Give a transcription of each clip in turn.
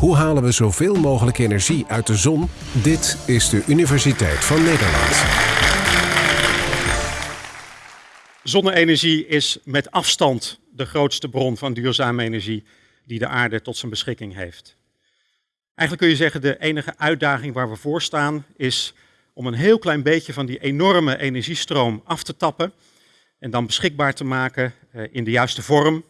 Hoe halen we zoveel mogelijk energie uit de zon? Dit is de Universiteit van Nederland. Zonne-energie is met afstand de grootste bron van duurzame energie die de aarde tot zijn beschikking heeft. Eigenlijk kun je zeggen, de enige uitdaging waar we voor staan is om een heel klein beetje van die enorme energiestroom af te tappen en dan beschikbaar te maken eh, in de juiste vorm,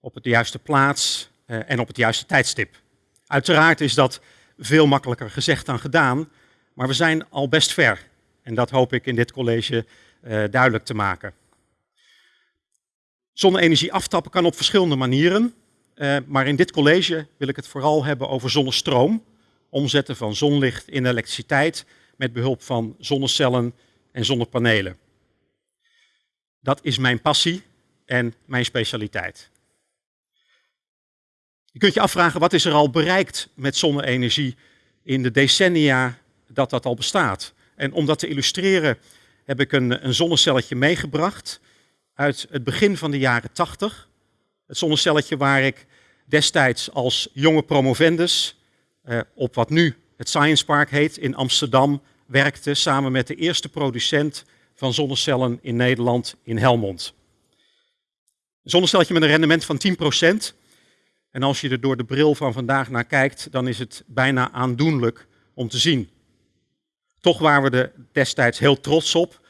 op de juiste plaats eh, en op het juiste tijdstip. Uiteraard is dat veel makkelijker gezegd dan gedaan, maar we zijn al best ver. En dat hoop ik in dit college uh, duidelijk te maken. Zonne-energie aftappen kan op verschillende manieren, uh, maar in dit college wil ik het vooral hebben over zonnestroom, omzetten van zonlicht in elektriciteit met behulp van zonnecellen en zonnepanelen. Dat is mijn passie en mijn specialiteit. Je kunt je afvragen, wat is er al bereikt met zonne-energie in de decennia dat dat al bestaat? En om dat te illustreren heb ik een, een zonnecelletje meegebracht uit het begin van de jaren 80. Het zonnecelletje waar ik destijds als jonge promovendus eh, op wat nu het Science Park heet in Amsterdam werkte samen met de eerste producent van zonnecellen in Nederland in Helmond. Een zonnecelletje met een rendement van 10%. En als je er door de bril van vandaag naar kijkt, dan is het bijna aandoenlijk om te zien. Toch waren we er destijds heel trots op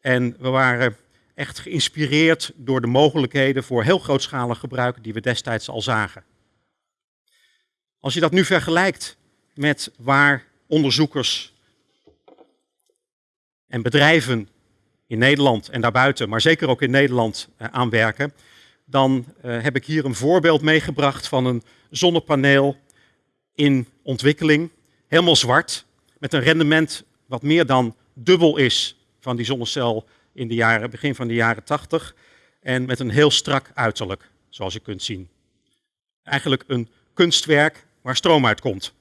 en we waren echt geïnspireerd door de mogelijkheden voor heel grootschalig gebruik die we destijds al zagen. Als je dat nu vergelijkt met waar onderzoekers en bedrijven in Nederland en daarbuiten, maar zeker ook in Nederland eh, aan werken, dan uh, heb ik hier een voorbeeld meegebracht van een zonnepaneel in ontwikkeling. Helemaal zwart, met een rendement wat meer dan dubbel is van die zonnecel in de jaren, begin van de jaren 80. En met een heel strak uiterlijk, zoals je kunt zien. Eigenlijk een kunstwerk waar stroom uitkomt.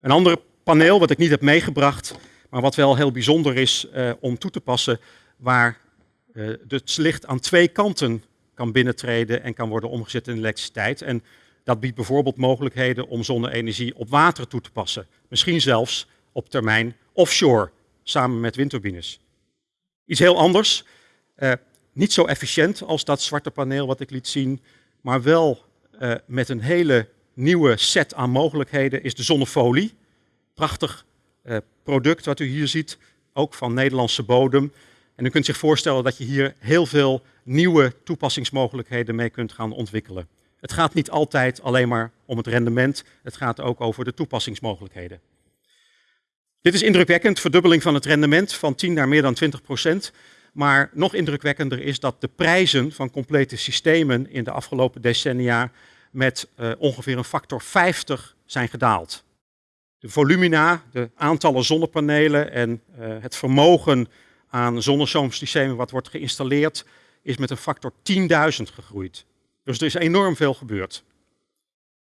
Een ander paneel wat ik niet heb meegebracht, maar wat wel heel bijzonder is uh, om toe te passen, waar uh, het licht aan twee kanten kan binnentreden en kan worden omgezet in elektriciteit. En dat biedt bijvoorbeeld mogelijkheden om zonne-energie op water toe te passen. Misschien zelfs op termijn offshore, samen met windturbines. Iets heel anders, uh, niet zo efficiënt als dat zwarte paneel wat ik liet zien, maar wel uh, met een hele nieuwe set aan mogelijkheden is de zonnefolie. Prachtig uh, product wat u hier ziet, ook van Nederlandse bodem. En u kunt zich voorstellen dat je hier heel veel nieuwe toepassingsmogelijkheden mee kunt gaan ontwikkelen. Het gaat niet altijd alleen maar om het rendement, het gaat ook over de toepassingsmogelijkheden. Dit is indrukwekkend, verdubbeling van het rendement van 10 naar meer dan 20 procent. Maar nog indrukwekkender is dat de prijzen van complete systemen in de afgelopen decennia met uh, ongeveer een factor 50 zijn gedaald. De volumina, de aantallen zonnepanelen en uh, het vermogen aan zonnestroomsystemen wat wordt geïnstalleerd, is met een factor 10.000 gegroeid. Dus er is enorm veel gebeurd.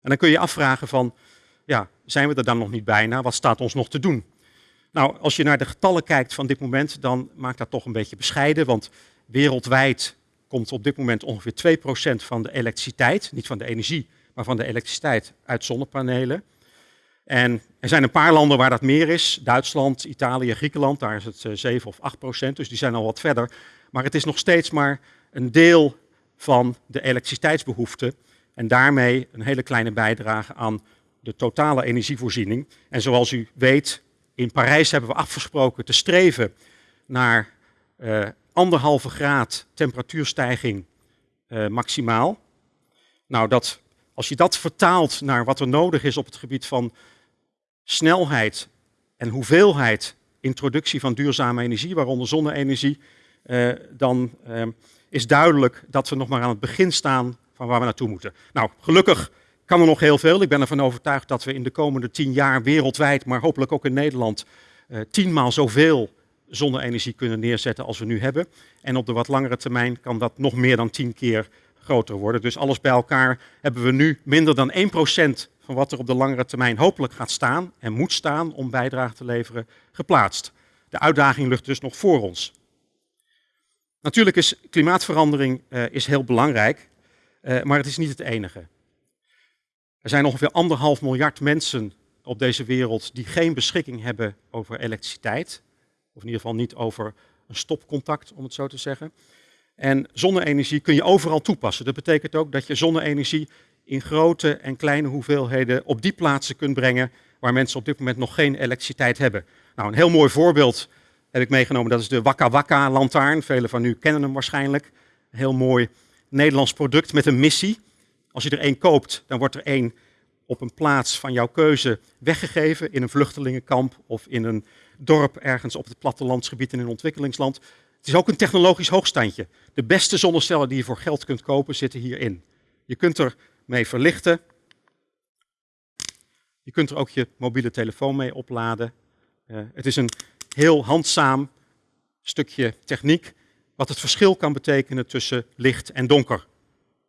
En dan kun je je afvragen van, ja, zijn we er dan nog niet bijna? Wat staat ons nog te doen? Nou, als je naar de getallen kijkt van dit moment, dan maakt dat toch een beetje bescheiden, want wereldwijd komt op dit moment ongeveer 2% van de elektriciteit, niet van de energie, maar van de elektriciteit uit zonnepanelen. En er zijn een paar landen waar dat meer is. Duitsland, Italië, Griekenland, daar is het 7 eh, of 8 procent, dus die zijn al wat verder. Maar het is nog steeds maar een deel van de elektriciteitsbehoefte en daarmee een hele kleine bijdrage aan de totale energievoorziening. En zoals u weet, in Parijs hebben we afgesproken te streven naar uh, anderhalve graad temperatuurstijging uh, maximaal. Nou, dat, als je dat vertaalt naar wat er nodig is op het gebied van snelheid en hoeveelheid introductie van duurzame energie, waaronder zonne-energie, uh, dan uh, is duidelijk dat we nog maar aan het begin staan van waar we naartoe moeten. Nou, gelukkig kan er nog heel veel. Ik ben ervan overtuigd dat we in de komende tien jaar wereldwijd, maar hopelijk ook in Nederland, uh, tienmaal zoveel zonne-energie kunnen neerzetten als we nu hebben. En op de wat langere termijn kan dat nog meer dan tien keer groter worden. Dus alles bij elkaar hebben we nu minder dan 1% wat er op de langere termijn hopelijk gaat staan en moet staan om bijdrage te leveren, geplaatst. De uitdaging ligt dus nog voor ons. Natuurlijk is klimaatverandering uh, is heel belangrijk, uh, maar het is niet het enige. Er zijn ongeveer anderhalf miljard mensen op deze wereld die geen beschikking hebben over elektriciteit. Of in ieder geval niet over een stopcontact, om het zo te zeggen. En zonne-energie kun je overal toepassen. Dat betekent ook dat je zonne-energie in grote en kleine hoeveelheden op die plaatsen kunt brengen waar mensen op dit moment nog geen elektriciteit hebben. Nou, een heel mooi voorbeeld heb ik meegenomen, dat is de Wakka Wakka lantaarn. Velen van u kennen hem waarschijnlijk. Een heel mooi Nederlands product met een missie. Als je er één koopt, dan wordt er één op een plaats van jouw keuze weggegeven in een vluchtelingenkamp of in een dorp ergens op het plattelandsgebied in een ontwikkelingsland. Het is ook een technologisch hoogstandje. De beste zonnecellen die je voor geld kunt kopen zitten hierin. Je kunt er mee verlichten. Je kunt er ook je mobiele telefoon mee opladen. Uh, het is een heel handzaam stukje techniek wat het verschil kan betekenen tussen licht en donker.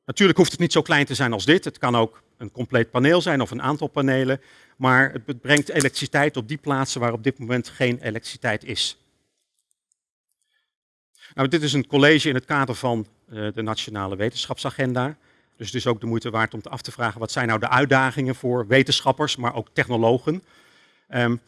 Natuurlijk hoeft het niet zo klein te zijn als dit. Het kan ook een compleet paneel zijn of een aantal panelen. Maar het brengt elektriciteit op die plaatsen waar op dit moment geen elektriciteit is. Nou, dit is een college in het kader van uh, de Nationale Wetenschapsagenda. Dus het is ook de moeite waard om te af te vragen wat zijn nou de uitdagingen voor wetenschappers, maar ook technologen. Um,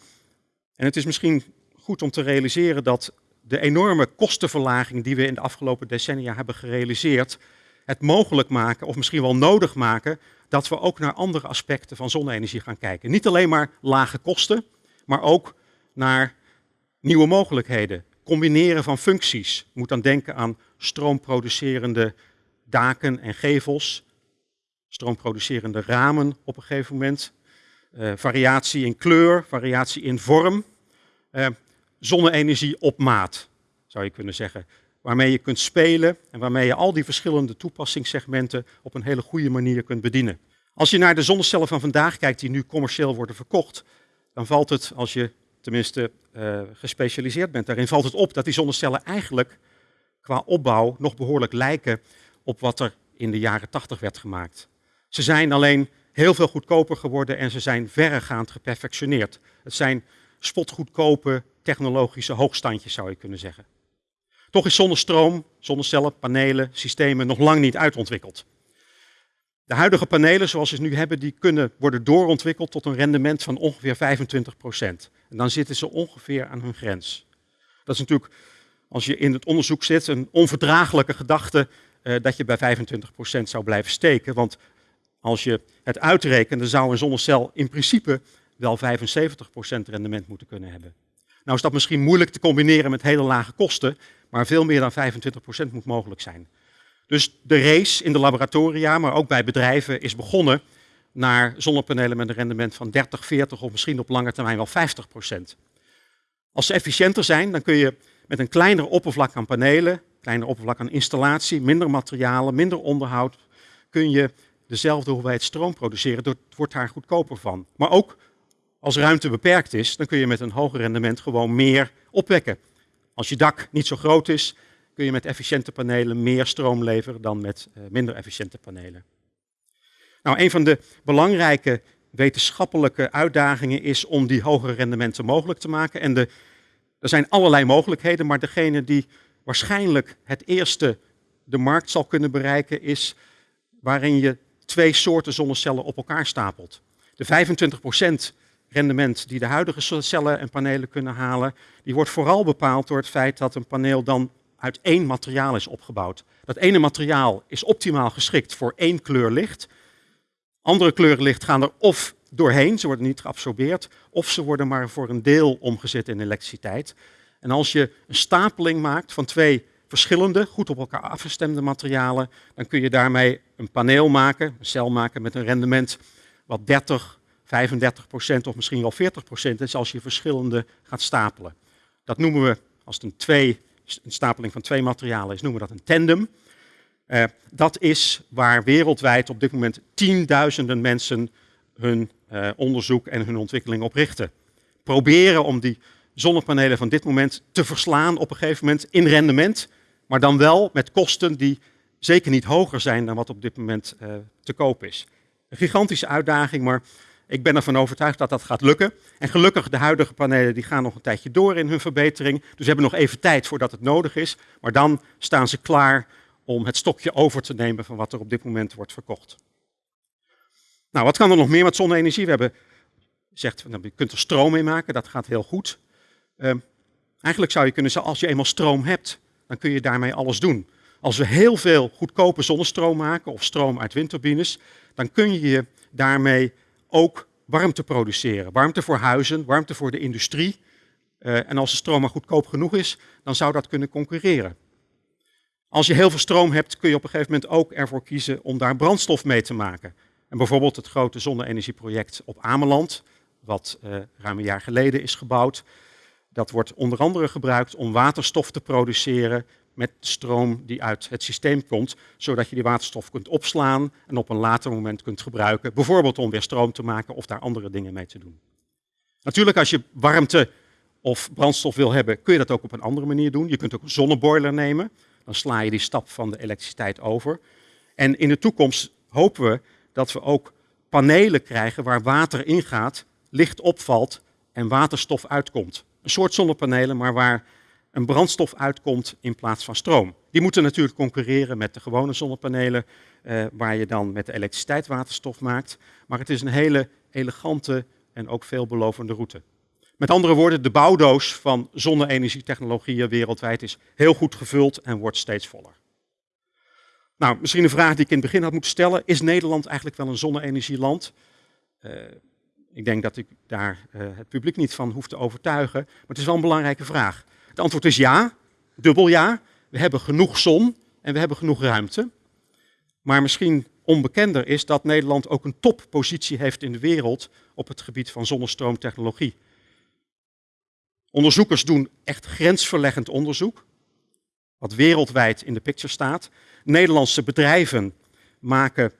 en het is misschien goed om te realiseren dat de enorme kostenverlaging die we in de afgelopen decennia hebben gerealiseerd, het mogelijk maken, of misschien wel nodig maken, dat we ook naar andere aspecten van zonne-energie gaan kijken. Niet alleen maar lage kosten, maar ook naar nieuwe mogelijkheden. Combineren van functies. Je moet dan denken aan stroomproducerende daken en gevels, stroomproducerende ramen op een gegeven moment, uh, variatie in kleur, variatie in vorm, uh, zonne-energie op maat, zou je kunnen zeggen. Waarmee je kunt spelen en waarmee je al die verschillende toepassingssegmenten op een hele goede manier kunt bedienen. Als je naar de zonnecellen van vandaag kijkt die nu commercieel worden verkocht, dan valt het, als je tenminste uh, gespecialiseerd bent daarin, valt het op dat die zonnecellen eigenlijk qua opbouw nog behoorlijk lijken op wat er in de jaren 80 werd gemaakt. Ze zijn alleen heel veel goedkoper geworden en ze zijn verregaand geperfectioneerd. Het zijn spotgoedkope technologische hoogstandjes, zou je kunnen zeggen. Toch is zonnestroom, zonnecellen, panelen, systemen nog lang niet uitontwikkeld. De huidige panelen zoals ze nu hebben, die kunnen worden doorontwikkeld tot een rendement van ongeveer 25% En dan zitten ze ongeveer aan hun grens. Dat is natuurlijk, als je in het onderzoek zit, een onverdraaglijke gedachte uh, dat je bij 25% zou blijven steken. Want als je het uitrekent, dan zou een zonnecel in principe wel 75% rendement moeten kunnen hebben. Nou is dat misschien moeilijk te combineren met hele lage kosten, maar veel meer dan 25% moet mogelijk zijn. Dus de race in de laboratoria, maar ook bij bedrijven, is begonnen naar zonnepanelen met een rendement van 30, 40 of misschien op lange termijn wel 50%. Als ze efficiënter zijn, dan kun je met een kleiner oppervlak aan panelen, kleiner oppervlak aan installatie, minder materialen, minder onderhoud, kun je dezelfde hoeveelheid stroom produceren. Het wordt daar goedkoper van. Maar ook als ruimte beperkt is, dan kun je met een hoger rendement gewoon meer opwekken. Als je dak niet zo groot is, kun je met efficiënte panelen meer stroom leveren dan met uh, minder efficiënte panelen. Nou, een van de belangrijke wetenschappelijke uitdagingen is om die hogere rendementen mogelijk te maken. En de, er zijn allerlei mogelijkheden, maar degene die waarschijnlijk het eerste de markt zal kunnen bereiken is waarin je twee soorten zonnecellen op elkaar stapelt. De 25% rendement die de huidige cellen en panelen kunnen halen, die wordt vooral bepaald door het feit dat een paneel dan uit één materiaal is opgebouwd. Dat ene materiaal is optimaal geschikt voor één kleur licht. Andere kleuren licht gaan er of doorheen, ze worden niet geabsorbeerd, of ze worden maar voor een deel omgezet in elektriciteit. En als je een stapeling maakt van twee verschillende, goed op elkaar afgestemde materialen, dan kun je daarmee een paneel maken, een cel maken met een rendement wat 30, 35 procent of misschien wel 40 procent is als je verschillende gaat stapelen. Dat noemen we, als het een, twee, een stapeling van twee materialen is, noemen we dat een tandem. Uh, dat is waar wereldwijd op dit moment tienduizenden mensen hun uh, onderzoek en hun ontwikkeling op richten. Proberen om die zonnepanelen van dit moment te verslaan op een gegeven moment in rendement, maar dan wel met kosten die zeker niet hoger zijn dan wat op dit moment uh, te koop is. Een gigantische uitdaging, maar ik ben ervan overtuigd dat dat gaat lukken. En gelukkig, de huidige panelen die gaan nog een tijdje door in hun verbetering. Dus we hebben nog even tijd voordat het nodig is. Maar dan staan ze klaar om het stokje over te nemen van wat er op dit moment wordt verkocht. Nou, wat kan er nog meer met zonne-energie? We hebben gezegd, nou, je kunt er stroom mee maken, dat gaat heel goed. Ehm, eigenlijk zou je kunnen zeggen, als je eenmaal stroom hebt, dan kun je daarmee alles doen. Als we heel veel goedkope zonnestroom maken of stroom uit windturbines, dan kun je daarmee ook warmte produceren. Warmte voor huizen, warmte voor de industrie. Uh, en als de stroom maar goedkoop genoeg is, dan zou dat kunnen concurreren. Als je heel veel stroom hebt, kun je op een gegeven moment ook ervoor kiezen om daar brandstof mee te maken. En bijvoorbeeld het grote zonne-energieproject op Ameland, wat uh, ruim een jaar geleden is gebouwd. Dat wordt onder andere gebruikt om waterstof te produceren met stroom die uit het systeem komt, zodat je die waterstof kunt opslaan en op een later moment kunt gebruiken, bijvoorbeeld om weer stroom te maken of daar andere dingen mee te doen. Natuurlijk, als je warmte of brandstof wil hebben, kun je dat ook op een andere manier doen. Je kunt ook een zonneboiler nemen, dan sla je die stap van de elektriciteit over. En in de toekomst hopen we dat we ook panelen krijgen waar water ingaat, licht opvalt en waterstof uitkomt. Een soort zonnepanelen, maar waar een brandstof uitkomt in plaats van stroom. Die moeten natuurlijk concurreren met de gewone zonnepanelen, eh, waar je dan met de elektriciteit waterstof maakt. Maar het is een hele elegante en ook veelbelovende route. Met andere woorden, de bouwdoos van zonne-energietechnologieën wereldwijd is heel goed gevuld en wordt steeds voller. Nou, misschien een vraag die ik in het begin had moeten stellen. Is Nederland eigenlijk wel een zonne-energieland? Uh, ik denk dat ik daar uh, het publiek niet van hoef te overtuigen, maar het is wel een belangrijke vraag. Het antwoord is ja, dubbel ja. We hebben genoeg zon en we hebben genoeg ruimte. Maar misschien onbekender is dat Nederland ook een toppositie heeft in de wereld op het gebied van zonnestroomtechnologie. Onderzoekers doen echt grensverleggend onderzoek, wat wereldwijd in de picture staat. Nederlandse bedrijven maken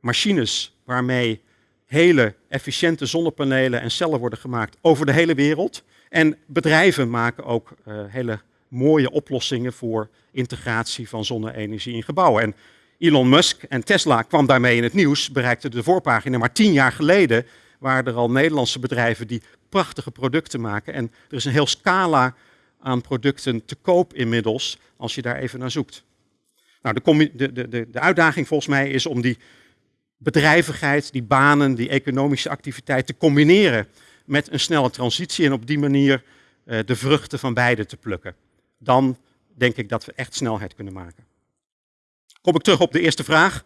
machines waarmee hele efficiënte zonnepanelen en cellen worden gemaakt over de hele wereld. En bedrijven maken ook uh, hele mooie oplossingen voor integratie van zonne-energie in gebouwen. En Elon Musk en Tesla kwam daarmee in het nieuws, bereikte de voorpagina. Maar tien jaar geleden waren er al Nederlandse bedrijven die prachtige producten maken. En er is een heel scala aan producten te koop inmiddels, als je daar even naar zoekt. Nou, de, de, de, de uitdaging volgens mij is om die bedrijvigheid, die banen, die economische activiteit te combineren met een snelle transitie en op die manier uh, de vruchten van beide te plukken. Dan denk ik dat we echt snelheid kunnen maken. Kom ik terug op de eerste vraag.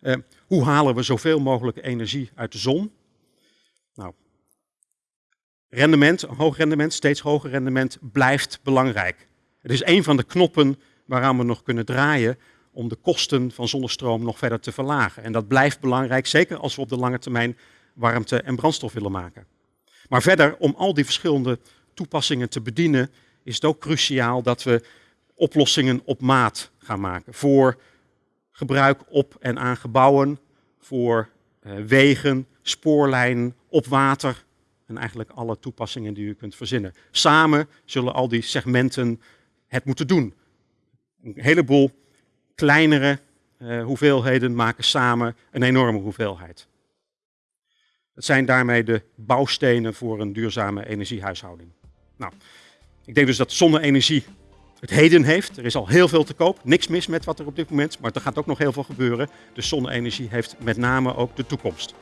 Uh, hoe halen we zoveel mogelijk energie uit de zon? Nou, rendement, hoog rendement, steeds hoger rendement blijft belangrijk. Het is een van de knoppen waaraan we nog kunnen draaien om de kosten van zonnestroom nog verder te verlagen. En dat blijft belangrijk, zeker als we op de lange termijn warmte en brandstof willen maken. Maar verder, om al die verschillende toepassingen te bedienen, is het ook cruciaal dat we oplossingen op maat gaan maken. Voor gebruik op en aan gebouwen, voor uh, wegen, spoorlijnen, op water en eigenlijk alle toepassingen die u kunt verzinnen. Samen zullen al die segmenten het moeten doen. Een heleboel kleinere uh, hoeveelheden maken samen een enorme hoeveelheid. Het zijn daarmee de bouwstenen voor een duurzame energiehuishouding. Nou, ik denk dus dat zonne-energie het heden heeft. Er is al heel veel te koop. Niks mis met wat er op dit moment, maar er gaat ook nog heel veel gebeuren. Dus zonne-energie heeft met name ook de toekomst.